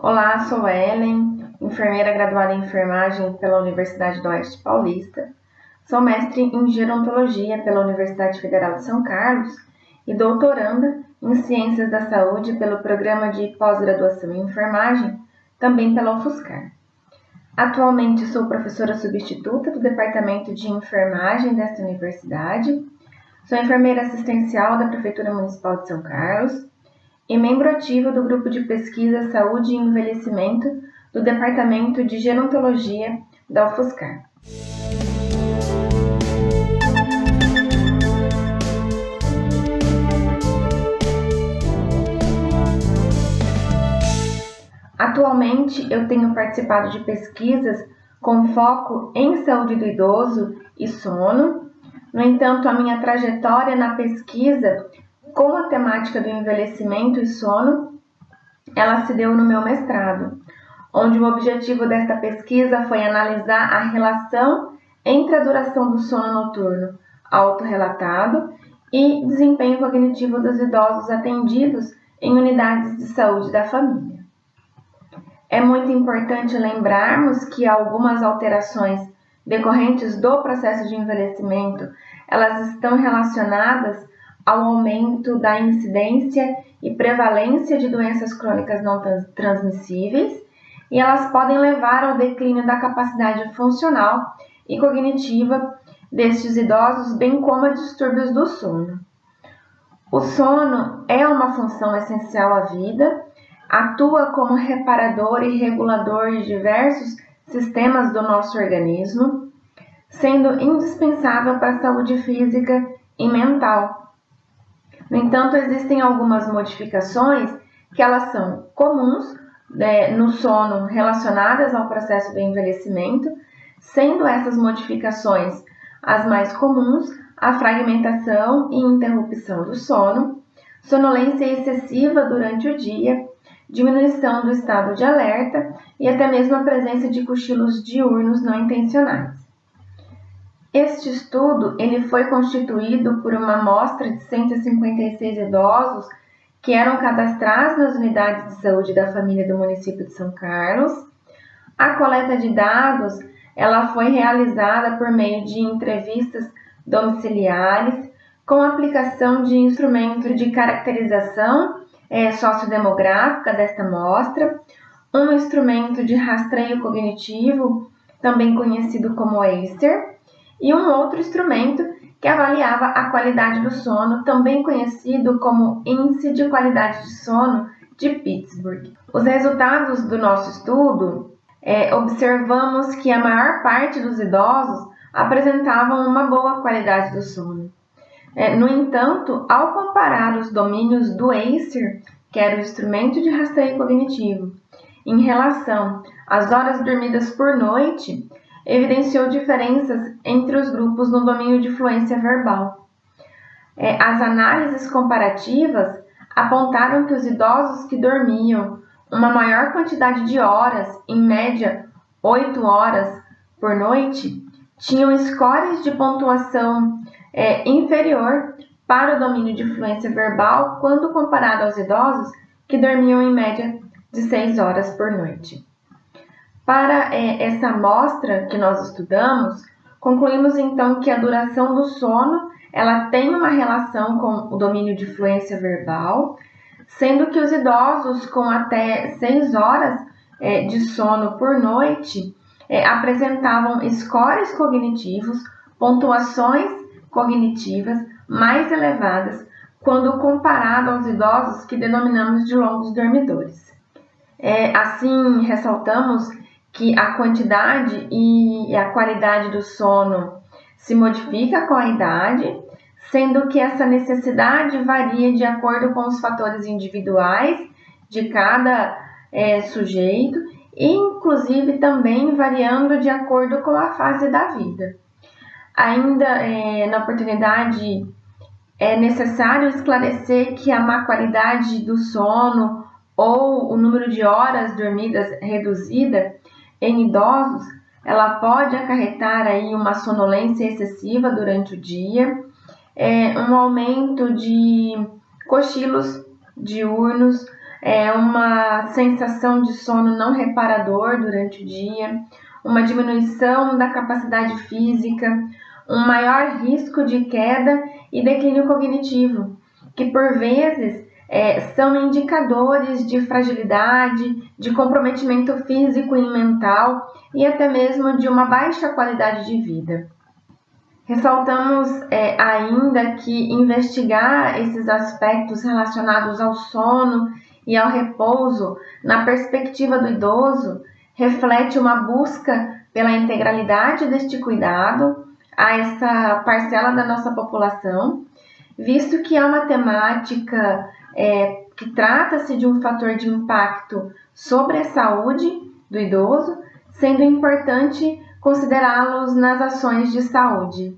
Olá, sou a Ellen, enfermeira graduada em enfermagem pela Universidade do Oeste Paulista. Sou mestre em gerontologia pela Universidade Federal de São Carlos e doutoranda em ciências da saúde pelo programa de pós-graduação em enfermagem, também pela UFSCar. Atualmente sou professora substituta do Departamento de Enfermagem desta universidade. Sou enfermeira assistencial da Prefeitura Municipal de São Carlos e membro ativo do Grupo de Pesquisa Saúde e Envelhecimento do Departamento de Gerontologia da UFSCar. Atualmente, eu tenho participado de pesquisas com foco em saúde do idoso e sono. No entanto, a minha trajetória na pesquisa com a temática do envelhecimento e sono, ela se deu no meu mestrado, onde o objetivo desta pesquisa foi analisar a relação entre a duração do sono noturno autorrelatado e desempenho cognitivo dos idosos atendidos em unidades de saúde da família. É muito importante lembrarmos que algumas alterações decorrentes do processo de envelhecimento, elas estão relacionadas ao aumento da incidência e prevalência de doenças crônicas não transmissíveis e elas podem levar ao declínio da capacidade funcional e cognitiva destes idosos, bem como a distúrbios do sono. O sono é uma função essencial à vida, atua como reparador e regulador de diversos sistemas do nosso organismo, sendo indispensável para a saúde física e mental, no entanto, existem algumas modificações que elas são comuns né, no sono relacionadas ao processo do envelhecimento, sendo essas modificações as mais comuns a fragmentação e interrupção do sono, sonolência excessiva durante o dia, diminuição do estado de alerta e até mesmo a presença de cochilos diurnos não intencionais. Este estudo ele foi constituído por uma amostra de 156 idosos que eram cadastrados nas unidades de saúde da família do município de São Carlos. A coleta de dados ela foi realizada por meio de entrevistas domiciliares com aplicação de instrumento de caracterização é, sociodemográfica desta amostra, um instrumento de rastreio cognitivo, também conhecido como ACER, e um outro instrumento que avaliava a qualidade do sono, também conhecido como Índice de Qualidade de Sono de Pittsburgh. Os resultados do nosso estudo é, observamos que a maior parte dos idosos apresentavam uma boa qualidade do sono. É, no entanto, ao comparar os domínios do ACER, que era o instrumento de rastreio cognitivo, em relação às horas dormidas por noite, evidenciou diferenças entre os grupos no domínio de fluência verbal. É, as análises comparativas apontaram que os idosos que dormiam uma maior quantidade de horas, em média 8 horas por noite, tinham scores de pontuação é, inferior para o domínio de fluência verbal quando comparado aos idosos que dormiam em média de 6 horas por noite. Para é, essa amostra que nós estudamos, concluímos então que a duração do sono ela tem uma relação com o domínio de fluência verbal, sendo que os idosos com até 6 horas é, de sono por noite é, apresentavam scores cognitivos, pontuações cognitivas mais elevadas quando comparado aos idosos que denominamos de longos dormidores. É, assim, ressaltamos que a quantidade e a qualidade do sono se modifica com a idade, sendo que essa necessidade varia de acordo com os fatores individuais de cada é, sujeito, e inclusive também variando de acordo com a fase da vida. Ainda é, na oportunidade é necessário esclarecer que a má qualidade do sono ou o número de horas dormidas reduzida em idosos, ela pode acarretar aí uma sonolência excessiva durante o dia, é, um aumento de cochilos diurnos, é, uma sensação de sono não reparador durante o dia, uma diminuição da capacidade física, um maior risco de queda e declínio cognitivo, que por vezes é, são indicadores de fragilidade, de comprometimento físico e mental e até mesmo de uma baixa qualidade de vida. Ressaltamos é, ainda que investigar esses aspectos relacionados ao sono e ao repouso na perspectiva do idoso reflete uma busca pela integralidade deste cuidado a essa parcela da nossa população, visto que é uma temática é, que trata-se de um fator de impacto sobre a saúde do idoso, sendo importante considerá-los nas ações de saúde.